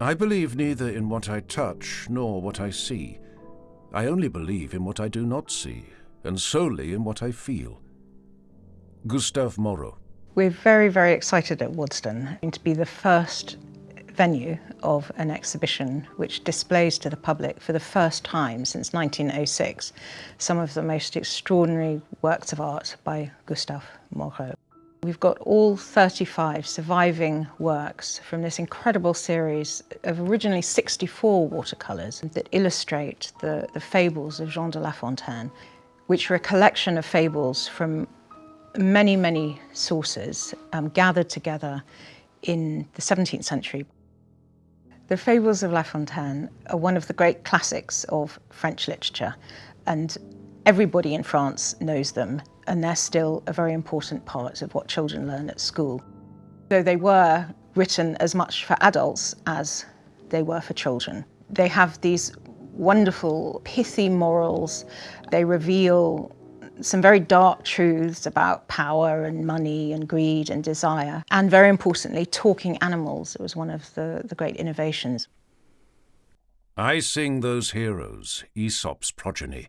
I believe neither in what I touch nor what I see. I only believe in what I do not see, and solely in what I feel. Gustave Moreau. We're very, very excited at Waddesdon to be the first venue of an exhibition which displays to the public for the first time since 1906 some of the most extraordinary works of art by Gustave Moreau. We've got all 35 surviving works from this incredible series of originally 64 watercolours that illustrate the, the fables of Jean de La Fontaine, which are a collection of fables from many, many sources um, gathered together in the 17th century. The Fables of La Fontaine are one of the great classics of French literature and everybody in France knows them and they're still a very important part of what children learn at school. Though they were written as much for adults as they were for children. They have these wonderful pithy morals. They reveal some very dark truths about power and money and greed and desire. And very importantly, talking animals. It was one of the, the great innovations. I sing those heroes, Aesop's progeny,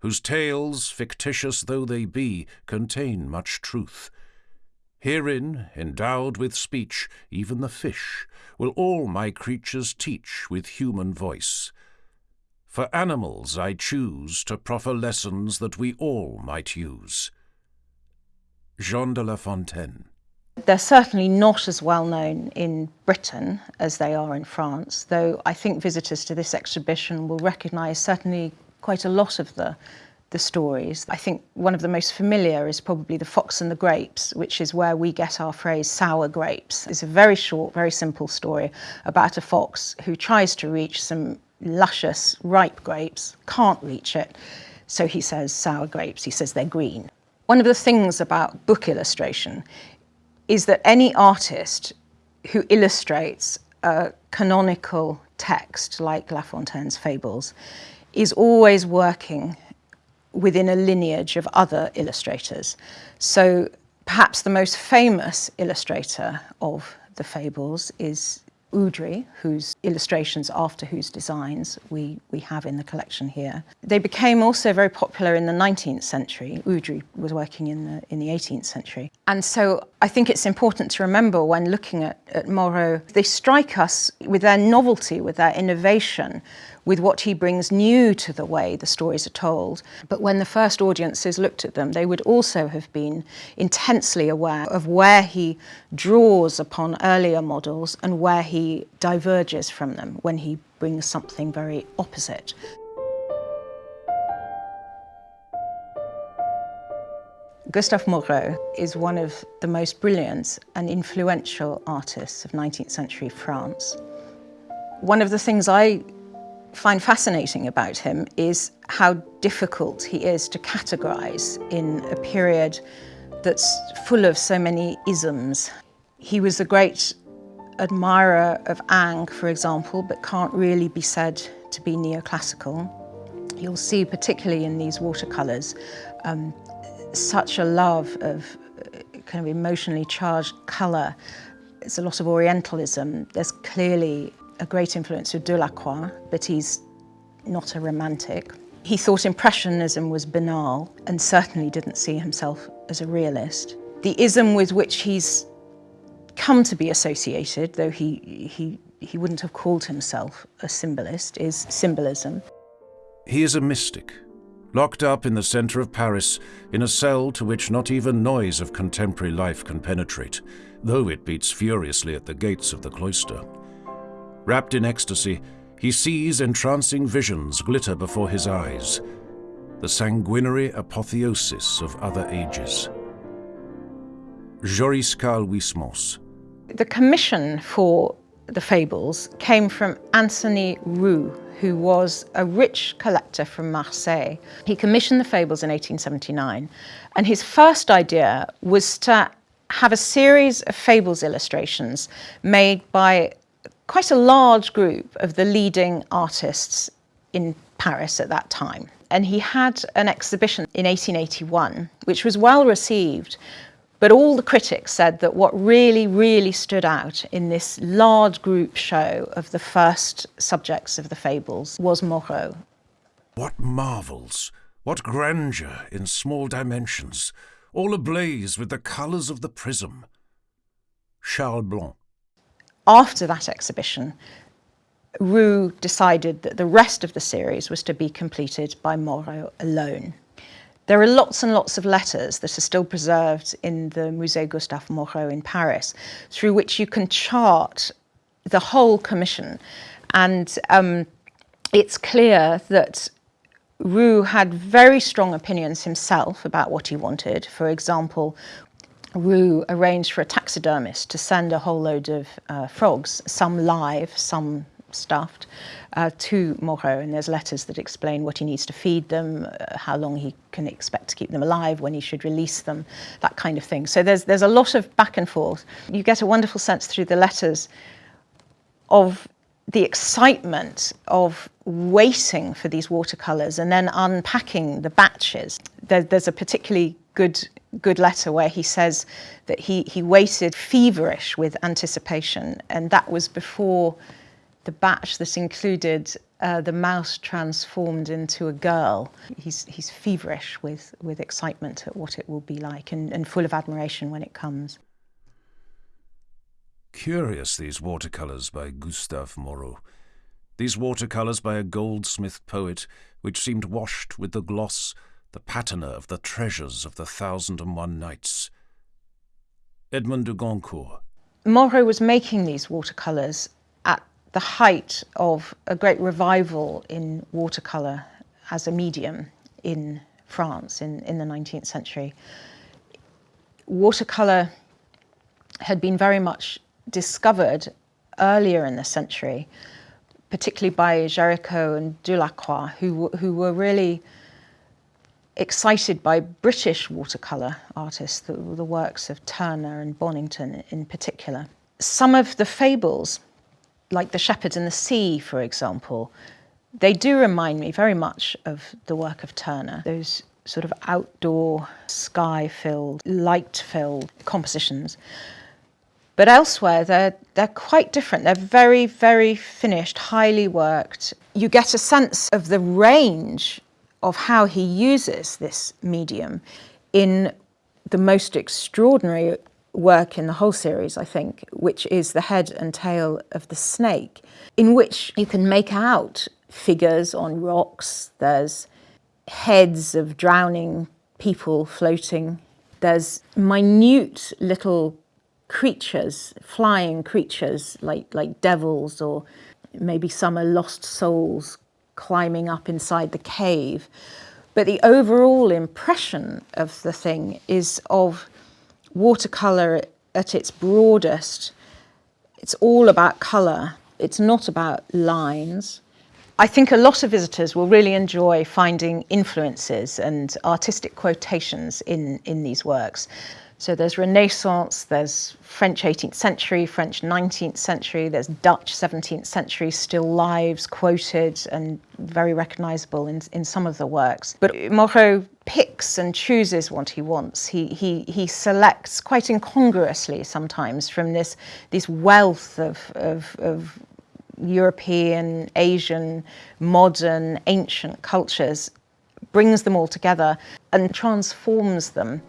whose tales, fictitious though they be, contain much truth. Herein, endowed with speech, even the fish, will all my creatures teach with human voice. For animals I choose to proffer lessons that we all might use. Jean de La Fontaine they're certainly not as well known in Britain as they are in France, though I think visitors to this exhibition will recognise certainly quite a lot of the, the stories. I think one of the most familiar is probably The Fox and the Grapes, which is where we get our phrase sour grapes. It's a very short, very simple story about a fox who tries to reach some luscious, ripe grapes, can't reach it, so he says sour grapes, he says they're green. One of the things about book illustration is that any artist who illustrates a canonical text like La Fontaine's Fables is always working within a lineage of other illustrators. So perhaps the most famous illustrator of the fables is Oudry, whose illustrations after whose designs we, we have in the collection here. They became also very popular in the 19th century. Oudry was working in the, in the 18th century. And so I think it's important to remember when looking at, at Moreau, they strike us with their novelty, with their innovation, with what he brings new to the way the stories are told. But when the first audiences looked at them, they would also have been intensely aware of where he draws upon earlier models and where he diverges from them when he brings something very opposite. Gustave Moreau is one of the most brilliant and influential artists of 19th century France. One of the things I find fascinating about him is how difficult he is to categorize in a period that's full of so many isms. He was a great admirer of Ingres, for example, but can't really be said to be neoclassical. You'll see, particularly in these watercolours, um, such a love of uh, kind of emotionally charged colour. It's a lot of Orientalism. There's clearly a great influence of Delacroix, but he's not a romantic. He thought Impressionism was banal and certainly didn't see himself as a realist. The ism with which he's come to be associated, though he, he, he wouldn't have called himself a symbolist, is symbolism. He is a mystic, locked up in the centre of Paris in a cell to which not even noise of contemporary life can penetrate, though it beats furiously at the gates of the cloister. Wrapped in ecstasy, he sees entrancing visions glitter before his eyes, the sanguinary apotheosis of other ages. Joris Karl Huysmans. The commission for the fables came from Antony Roux, who was a rich collector from Marseille. He commissioned the fables in 1879, and his first idea was to have a series of fables illustrations made by quite a large group of the leading artists in Paris at that time. And he had an exhibition in 1881, which was well received, But all the critics said that what really, really stood out in this large group show of the first subjects of the fables was Moreau. What marvels, what grandeur in small dimensions, all ablaze with the colours of the prism. Charles Blanc. After that exhibition, Roux decided that the rest of the series was to be completed by Moreau alone. There are lots and lots of letters that are still preserved in the Musée Gustave Moreau in Paris, through which you can chart the whole commission. And um, it's clear that Roux had very strong opinions himself about what he wanted. For example, Roux arranged for a taxidermist to send a whole load of uh, frogs, some live, some stuffed, uh, to Moreau, and there's letters that explain what he needs to feed them, uh, how long he can expect to keep them alive, when he should release them, that kind of thing. So there's, there's a lot of back and forth. You get a wonderful sense through the letters of the excitement of waiting for these watercolours and then unpacking the batches. There, there's a particularly good good letter where he says that he, he waited feverish with anticipation and that was before the batch that included uh, the mouse transformed into a girl. He's, he's feverish with, with excitement at what it will be like and, and full of admiration when it comes. Curious, these watercolours by Gustave Moreau. These watercolours by a goldsmith poet, which seemed washed with the gloss, the patina of the treasures of the Thousand and One Nights. Edmond de Goncourt. Moreau was making these watercolours at the height of a great revival in watercolour as a medium in France in, in the 19th century. Watercolour had been very much discovered earlier in the century, particularly by Géricault and Delacroix, who, who were really excited by British watercolour artists, the, the works of Turner and Bonington in particular. Some of the fables like The Shepherds in the Sea, for example, they do remind me very much of the work of Turner. Those sort of outdoor, sky-filled, light-filled compositions. But elsewhere, they're, they're quite different. They're very, very finished, highly worked. You get a sense of the range of how he uses this medium in the most extraordinary work in the whole series, I think, which is the head and tail of the snake, in which you can make out figures on rocks. There's heads of drowning people floating. There's minute little creatures, flying creatures like, like devils or maybe some are lost souls climbing up inside the cave. But the overall impression of the thing is of watercolour at its broadest, it's all about colour. It's not about lines. I think a lot of visitors will really enjoy finding influences and artistic quotations in, in these works. So there's Renaissance, there's French 18th century, French 19th century, there's Dutch 17th century still lives quoted and very recognisable in, in some of the works. But Moreau picks and chooses what he wants. He, he, he selects quite incongruously sometimes from this, this wealth of, of, of European, Asian, modern, ancient cultures, brings them all together and transforms them.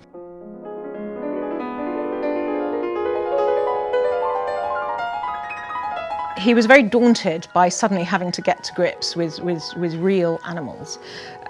He was very daunted by suddenly having to get to grips with, with, with real animals,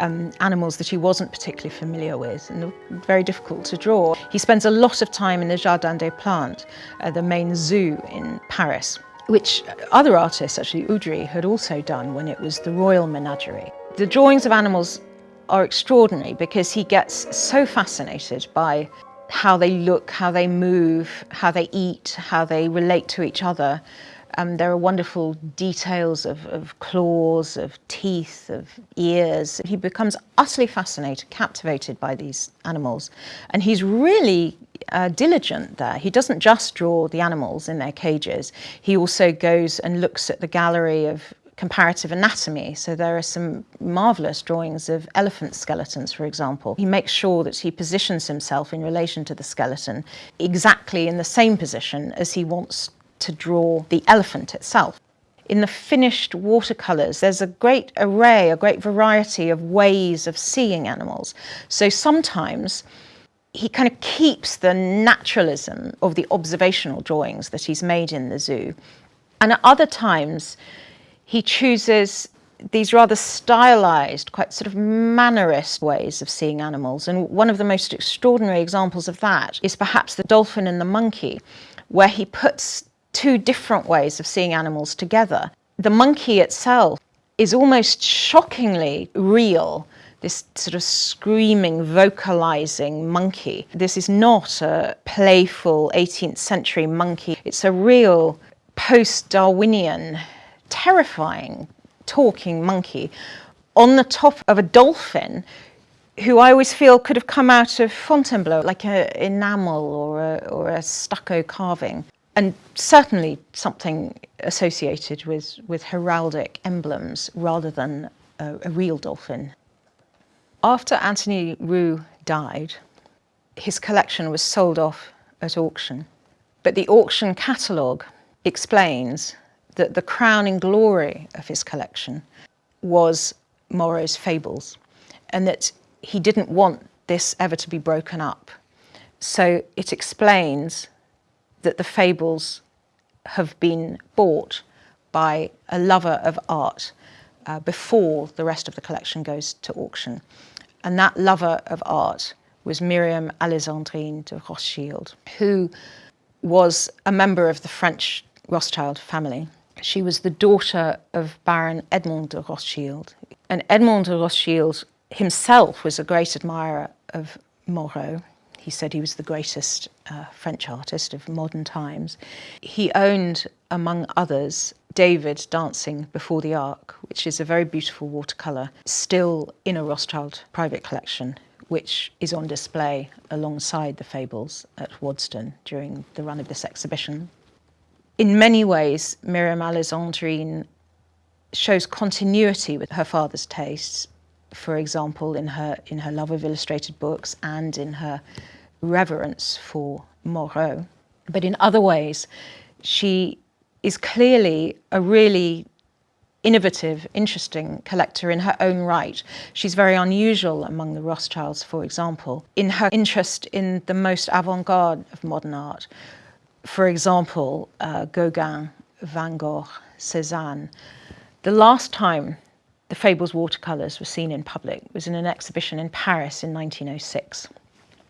um, animals that he wasn't particularly familiar with and very difficult to draw. He spends a lot of time in the Jardin des Plantes, uh, the main zoo in Paris, which other artists, actually Oudry, had also done when it was the Royal Menagerie. The drawings of animals are extraordinary because he gets so fascinated by how they look, how they move, how they eat, how they relate to each other, um, there are wonderful details of, of, claws, of teeth, of ears. He becomes utterly fascinated, captivated by these animals. And he's really uh, diligent there. He doesn't just draw the animals in their cages. He also goes and looks at the gallery of, comparative anatomy. So there are some marvellous drawings of elephant skeletons, for example. He makes sure that he positions himself in relation to the skeleton exactly in the same position as he wants to draw the elephant itself. In the finished watercolours, there's a great array, a great variety of ways of seeing animals. So sometimes he kind of keeps the naturalism of the observational drawings that he's made in the zoo. And at other times, he chooses these rather stylized, quite sort of mannerist ways of seeing animals. And one of the most extraordinary examples of that is perhaps the dolphin and the monkey, where he puts two different ways of seeing animals together. The monkey itself is almost shockingly real this sort of screaming, vocalizing monkey. This is not a playful 18th century monkey. It's a real post Darwinian terrifying talking monkey on the top of a dolphin who I always feel could have come out of Fontainebleau, like an enamel or a, or a stucco carving. And certainly something associated with, with heraldic emblems rather than a, a real dolphin. After Antony Roux died, his collection was sold off at auction. But the auction catalogue explains that the crowning glory of his collection was Moreau's fables and that he didn't want this ever to be broken up. So it explains that the fables have been bought by a lover of art uh, before the rest of the collection goes to auction. And that lover of art was Miriam Alexandrine de Rothschild, who was a member of the French Rothschild family. She was the daughter of Baron Edmond de Rothschild. And Edmond de Rothschild himself was a great admirer of Moreau. He said he was the greatest uh, French artist of modern times. He owned, among others, David dancing before the Ark, which is a very beautiful watercolour, still in a Rothschild private collection, which is on display alongside the fables at Waddesdon during the run of this exhibition in many ways, Miriam Alexandrine shows continuity with her father's tastes, for example, in her, in her love of illustrated books and in her reverence for Moreau. But in other ways, she is clearly a really innovative, interesting collector in her own right. She's very unusual among the Rothschilds, for example, in her interest in the most avant-garde of modern art, for example, uh, Gauguin, Van Gogh, Cézanne. The last time the Fables watercolours were seen in public it was in an exhibition in Paris in 1906.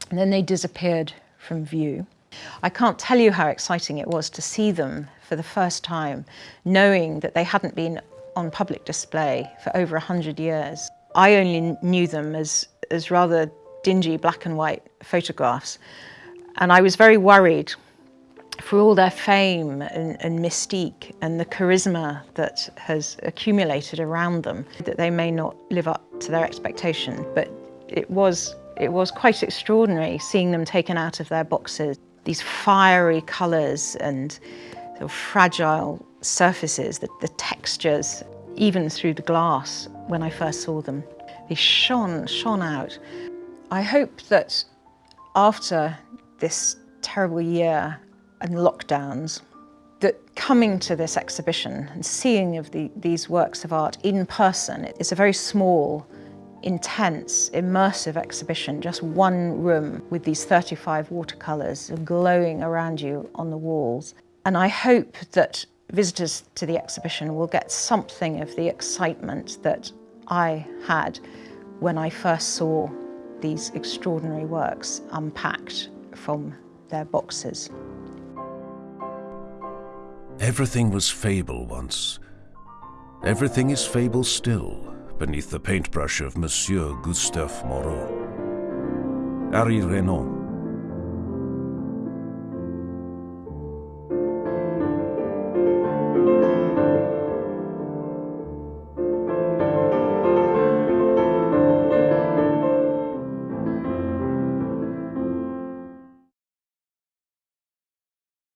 And then they disappeared from view. I can't tell you how exciting it was to see them for the first time, knowing that they hadn't been on public display for over 100 years. I only knew them as, as rather dingy black and white photographs. And I was very worried for all their fame and, and, mystique and the charisma that has accumulated around them, that they may not live up to their expectation. But it was, it was quite extraordinary seeing them taken out of their boxes. These fiery colours and sort of fragile surfaces, the, the textures, even through the glass when I first saw them. They shone, shone out. I hope that after this terrible year and lockdowns that coming to this exhibition and seeing of the, these works of art in person, it's a very small, intense, immersive exhibition, just one room with these 35 watercolours glowing around you on the walls. And I hope that visitors to the exhibition will get something of the excitement that I had when I first saw these extraordinary works unpacked from their boxes. Everything was fable once. Everything is fable still, beneath the paintbrush of Monsieur Gustave Moreau. Henri Renan